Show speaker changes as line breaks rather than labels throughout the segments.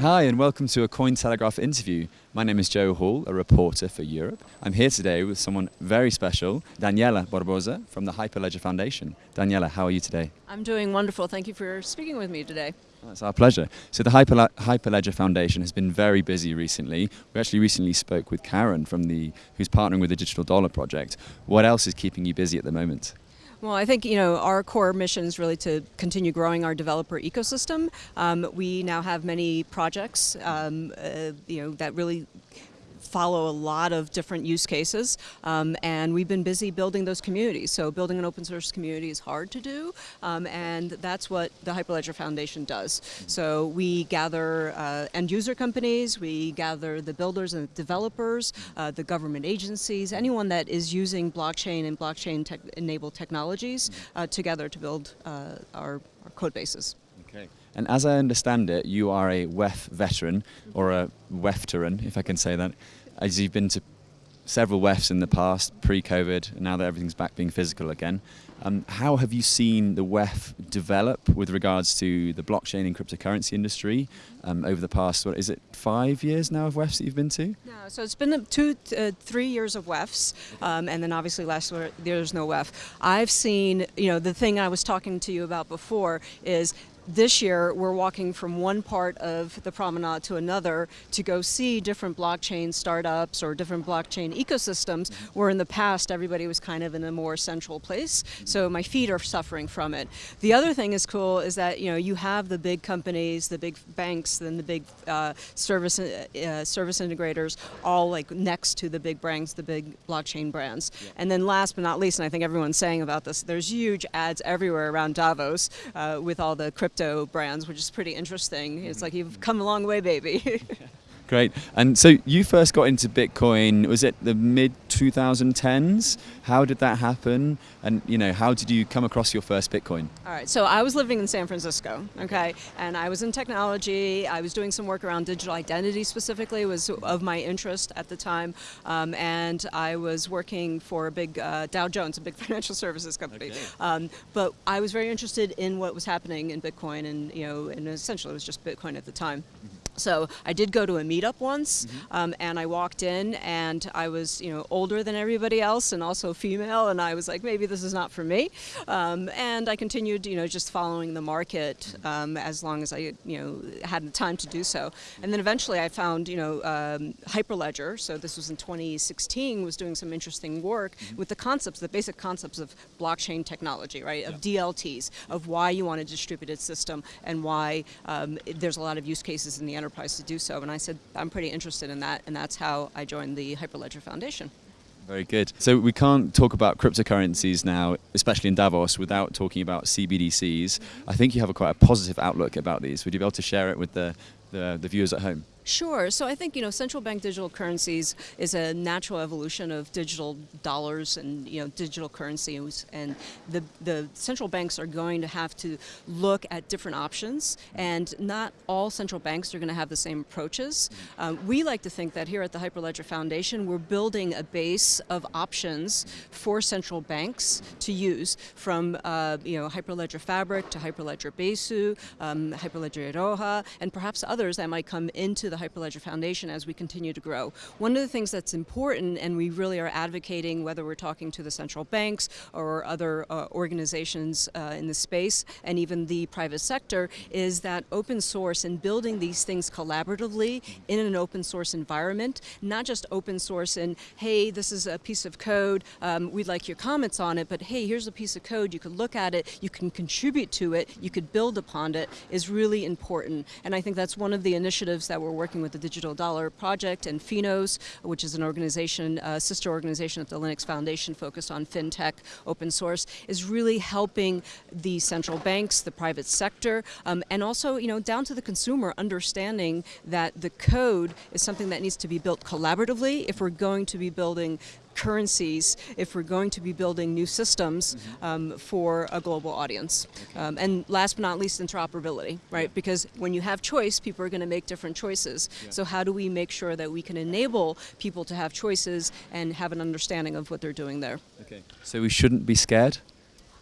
Hi, and welcome to a Cointelegraph interview. My name is Joe Hall, a reporter for Europe. I'm here today with someone very special, Daniela Barbosa from the Hyperledger Foundation. Daniela, how are you today?
I'm doing wonderful. Thank you for speaking with me today.
It's our pleasure. So the Hyperle Hyperledger Foundation has been very busy recently. We actually recently spoke with Karen from the who's partnering with the Digital Dollar Project. What else is keeping you busy at the moment?
Well, I think you know our core mission is really to continue growing our developer ecosystem. Um, we now have many projects, um, uh, you know, that really follow a lot of different use cases um, and we've been busy building those communities. So building an open source community is hard to do um, and that's what the Hyperledger Foundation does. So we gather uh, end user companies, we gather the builders and developers, uh, the government agencies, anyone that is using blockchain and blockchain tech enabled technologies uh, together to build uh, our, our code bases.
Okay. And as I understand it, you are a WEF veteran, or a WEFteran, if I can say that as you've been to several WEFs in the past, pre-COVID, and now that everything's back being physical again, um, how have you seen the WEF develop with regards to the blockchain and cryptocurrency industry um, over the past, what is it, five years now of WEFs that you've been to?
No, so it's been two, uh, three years of WEFs, um, and then obviously last year there's no WEF. I've seen, you know, the thing I was talking to you about before is this year we're walking from one part of the promenade to another to go see different blockchain startups or different blockchain ecosystems where in the past everybody was kind of in a more central place. So my feet are suffering from it. The other thing is cool is that you know you have the big companies the big banks then the big uh, service uh, service integrators all like next to the big brands the big blockchain brands. Yeah. and then last but not least and I think everyone's saying about this there's huge ads everywhere around Davos uh, with all the crypto crypto brands, which is pretty interesting. It's like you've come a long way, baby.
Great. And so you first got into Bitcoin, was it the mid 2010s? How did that happen? And you know, how did you come across your first Bitcoin?
All right, so I was living in San Francisco, okay, and I was in technology. I was doing some work around digital identity specifically, was of my interest at the time, um, and I was working for a big uh, Dow Jones, a big financial services company. Okay. Um, but I was very interested in what was happening in Bitcoin, and you know, and essentially it was just Bitcoin at the time. Mm -hmm. So I did go to a meetup once, mm -hmm. um, and I walked in, and I was, you know, older than everybody else, and also female, and I was like, maybe this is not for me. Um, and I continued, you know, just following the market um, as long as I, you know, had the time to do so. And then eventually, I found, you know, um, Hyperledger. So this was in 2016. Was doing some interesting work mm -hmm. with the concepts, the basic concepts of blockchain technology, right? Of yeah. DLTs, of why you want a distributed system, and why um, there's a lot of use cases in the enterprise enterprise to do so. And I said, I'm pretty interested in that, and that's how I joined the Hyperledger Foundation.
Very good. So we can't talk about cryptocurrencies now, especially in Davos, without talking about CBDCs. Mm-hmm. I think you have a quite a positive outlook about these. Would you be able to share it with the, the, the viewers at home?
Sure. So I think you know central bank digital currencies is a natural evolution of digital dollars and you know digital currencies, and the the central banks are going to have to look at different options, and not all central banks are going to have the same approaches. Um, we like to think that here at the Hyperledger Foundation, we're building a base of options for central banks to use, from uh, you know Hyperledger Fabric to Hyperledger Besu, um, Hyperledger Iroha, and perhaps others that might come into the Hyperledger Foundation as we continue to grow. One of the things that's important, and we really are advocating, whether we're talking to the central banks or other uh, organizations uh, in the space, and even the private sector, is that open source and building these things collaboratively in an open source environment, not just open source and, hey, this is a piece of code, um, we'd like your comments on it, but hey, here's a piece of code, you can look at it, you can contribute to it, you could build upon it, is really important. And I think that's one of the initiatives that we're working working with the Digital Dollar Project and Finos, which is an organization, a sister organization at the Linux Foundation focused on fintech, open source, is really helping the central banks, the private sector, um, and also, you know, down to the consumer, understanding that the code is something that needs to be built collaboratively if we're going to be building currencies if we're going to be building new systems um, for a global audience. Um, and last but not least, interoperability, right? Because when you have choice, people are going to make different choices. So how do we make sure that we can enable people to have choices and have an understanding of what they're doing there?
Okay. So we shouldn't be scared.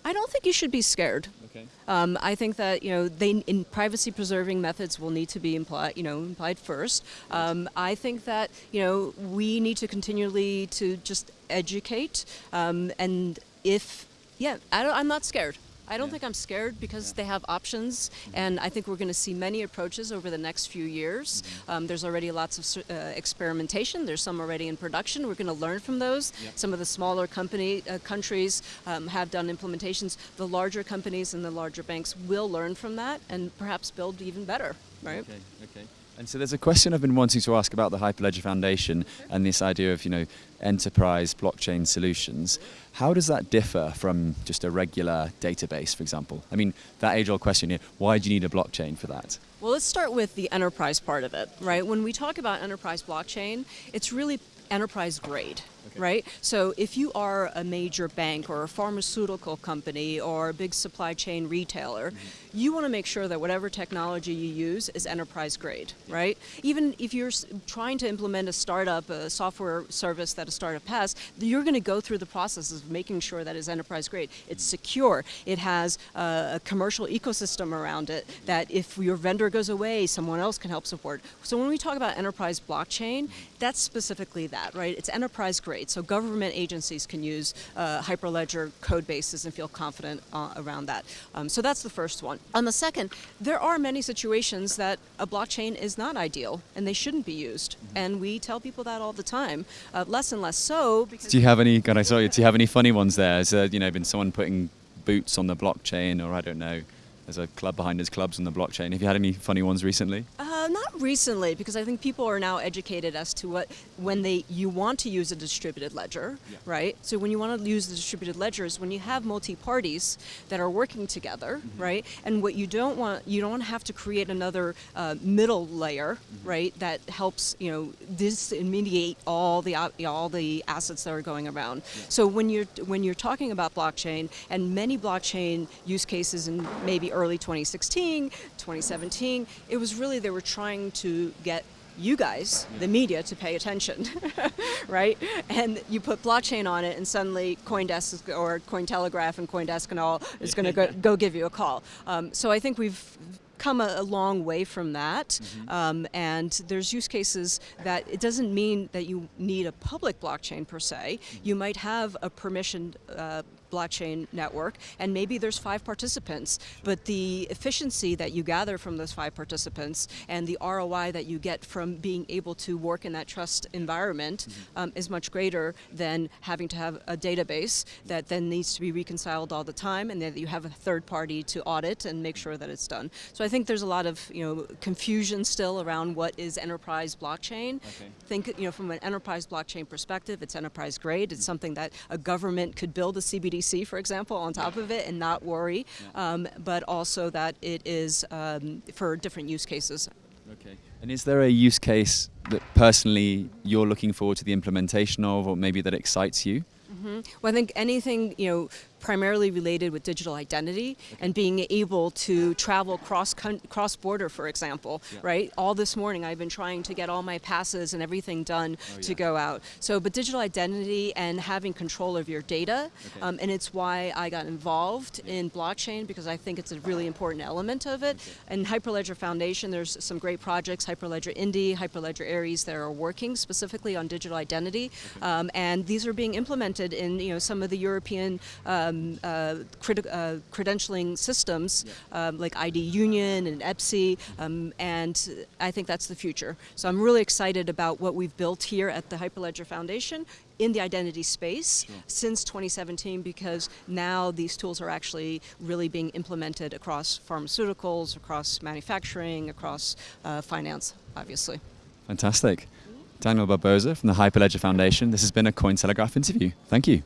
I don't think you should be scared.
Okay.
Um, I think that you know they in privacy preserving methods will need to be implied you know implied first. Um, I think that you know we need to continually to just educate um, and if yeah I don't, I'm not scared. I don't
Yeah.
think I'm scared because
Yeah.
they have options, and I think we're going to see many approaches over the next few years. Um, there's already lots of uh, experimentation. There's some already in production. We're going to learn from those.
Yeah.
Some of the smaller company uh, countries um, have done implementations. The larger companies and the larger banks will learn from that and perhaps build even better. Right?
Okay, okay. And so there's a question I've been wanting to ask about the Hyperledger Foundation and this idea of, you know, enterprise blockchain solutions. How does that differ from just a regular database, for example? I mean, that age-old question here, why do you need a blockchain for that?
Well, let's start with the enterprise part of it, right? When we talk about enterprise blockchain, it's really enterprise grade,
Okay.
right? So if you are a major bank or a pharmaceutical company or a big supply chain retailer, you want to make sure that whatever technology you use is enterprise grade, right? Even if you're trying to implement a startup, a software service that a startup has, you're going to go through the process of making sure that it's enterprise grade. It's secure. It has uh, a commercial ecosystem around it that if your vendor goes away, someone else can help support. So when we talk about enterprise blockchain, that's specifically that, right? It's enterprise grade. So government agencies can use uh, Hyperledger code bases and feel confident uh, around that. Um, so that's the first one. On the second, there are many situations that a blockchain is not ideal and they shouldn't be used. And we tell people that all the time. Uh, less and less so because
Do you have any, God, I saw you, do you have any funny ones there? Has there, you know, been someone putting boots on the blockchain or I don't know, there's a club behind us, clubs on the blockchain. Have you had any funny ones recently?
Uh, Uh, not recently, because I think people are now educated as to what when they you want to use a distributed ledger,
Yeah.
right? So when you want to use the distributed ledgers, when you have multi parties that are working together, mm-hmm. right? And what you don't want, you don't have to create another uh, middle layer, mm-hmm. right? That helps you know disintermediate all the uh, all the assets that are going around. So when you're when you're talking about blockchain and many blockchain use cases in maybe early 2016, 2017, it was really they were trying to get you guys, the media, to pay attention, right? And you put blockchain on it, and suddenly CoinDesk or Cointelegraph and CoinDesk and all is going to go, go give you a call. Um, so I think we've come a, a long way from that, um, and there's use cases that it doesn't mean that you need a public blockchain per se. You might have a permissioned uh, blockchain network, and maybe there's five participants, but the efficiency that you gather from those five participants and the ROI that you get from being able to work in that trust environment um, is much greater than having to have a database that then needs to be reconciled all the time, and that you have a third party to audit and make sure that it's done. So I think there's a lot of you know confusion still around what is enterprise blockchain.
Okay.
Think you know from an enterprise blockchain perspective, it's enterprise grade. It's something that a government could build a CBDC, for example, on top of it and not worry. Um, but also that it is um, for different use cases.
Okay. And is there a use case that personally you're looking forward to the implementation of, or maybe that excites you?
Well, I think anything you know primarily related with digital identity and being able to travel cross cross border, for example,
Yeah.
right? All this morning I've been trying to get all my passes and everything done
Oh,
to
yeah.
go out. So, but digital identity and having control of your data,
Okay.
um, and it's why I got involved in blockchain because I think it's a really important element of it. And Hyperledger Foundation, there's some great projects, Hyperledger Indy, Hyperledger Aries, that are working specifically on digital identity, um, and these are being implemented in you know some of the European um, uh, uh, credentialing systems um, like ID Union and EBSI, um, and I think that's the future. So I'm really excited about what we've built here at the Hyperledger Foundation in the identity space since 2017 because now these tools are actually really being implemented across pharmaceuticals, across manufacturing, across uh, finance, obviously.
Fantastic. Daniel Barbosa from the Hyperledger Foundation. This has been a Cointelegraph interview. Thank you.